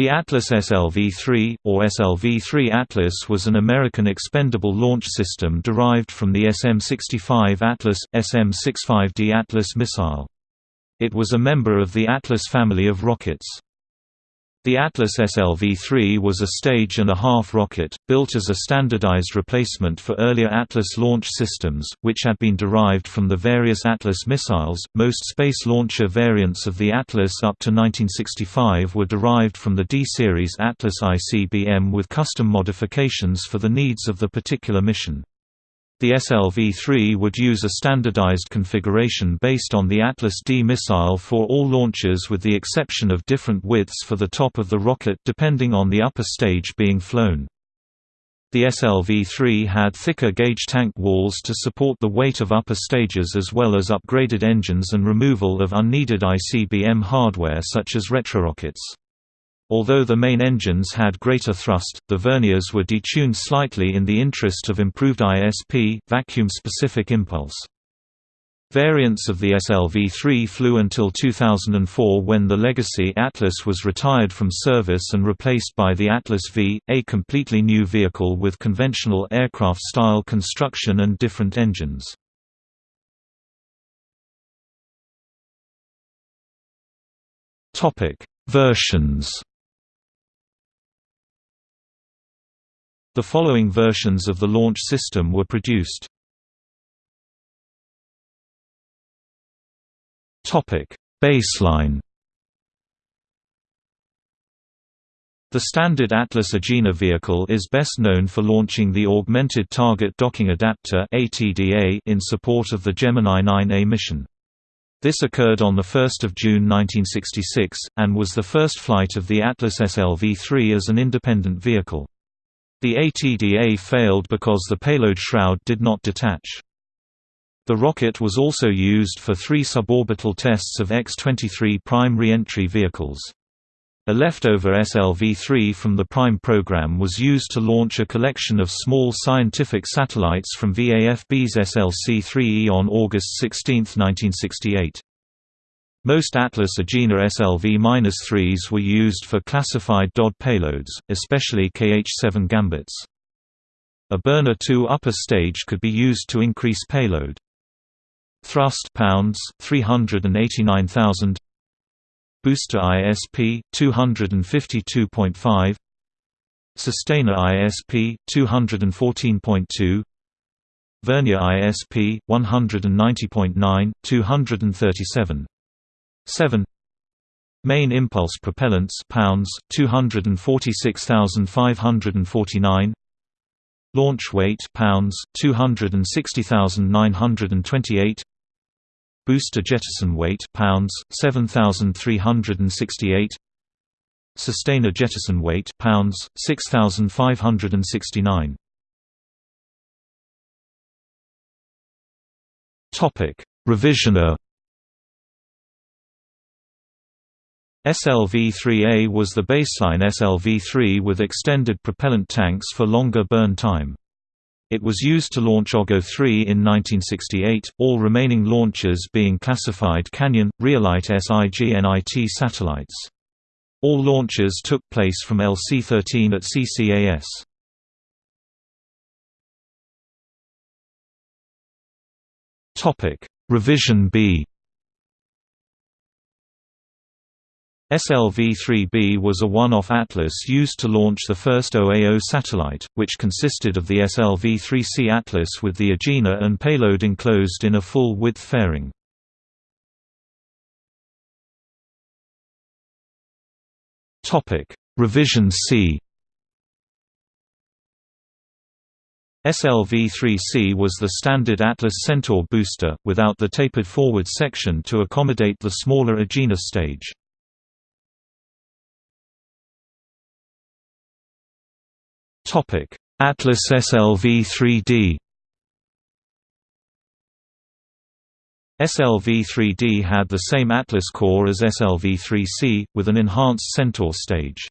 The Atlas SLV-3, or SLV-3 Atlas was an American expendable launch system derived from the SM-65 Atlas, SM-65D Atlas missile. It was a member of the Atlas family of rockets. The Atlas SLV-3 was a stage and a half rocket, built as a standardized replacement for earlier Atlas launch systems, which had been derived from the various Atlas missiles. Most space launcher variants of the Atlas up to 1965 were derived from the D-series Atlas ICBM with custom modifications for the needs of the particular mission. The SLV-3 would use a standardized configuration based on the Atlas D missile for all launches with the exception of different widths for the top of the rocket depending on the upper stage being flown. The SLV-3 had thicker gauge tank walls to support the weight of upper stages as well as upgraded engines and removal of unneeded ICBM hardware such as retrorockets. Although the main engines had greater thrust, the verniers were detuned slightly in the interest of improved ISP vacuum-specific impulse. Variants of the SLV-3 flew until 2004 when the legacy Atlas was retired from service and replaced by the Atlas V, a completely new vehicle with conventional aircraft-style construction and different engines. Versions The following versions of the launch system were produced. Topic: Baseline. The standard Atlas Agena vehicle is best known for launching the Augmented Target Docking Adapter in support of the Gemini 9A mission. This occurred on 1 June 1966, and was the first flight of the Atlas SLV-3 as an independent vehicle. The ATDA failed because the payload shroud did not detach. The rocket was also used for three suborbital tests of X-23 prime re-entry vehicles. A leftover SLV-3 from the Prime program was used to launch a collection of small scientific satellites from VAFB's SLC-3E on August 16, 1968. Most Atlas Agena SLV-3s were used for classified DOD payloads, especially KH-7 gambits. A burner 2 upper stage could be used to increase payload. Thrust pounds 389,000 Booster ISP 252.5 Sustainer ISP 214.2 Vernier ISP 190.9 237 7 Main impulse propellants pounds 246,549 Launch weight pounds 260,928 Booster jettison weight pounds 7,368 Sustainer jettison weight pounds 6,569 Topic. Revisioner SLV-3A was the baseline SLV-3 with extended propellant tanks for longer burn time. It was used to launch OGO-3 in 1968, all remaining launches being classified Canyon, Rhyolite SIGINT satellites. All launches took place from LC-13 at CCAS. Revision B SLV-3B was a one-off Atlas used to launch the first OAO satellite, which consisted of the SLV-3C Atlas with the Agena and payload enclosed in a full-width fairing. Revision C SLV-3C was the standard Atlas Centaur booster, without the tapered forward section to accommodate the smaller Agena stage. Atlas SLV 3D. SLV 3D had the same Atlas core as SLV 3C, with an enhanced Centaur stage.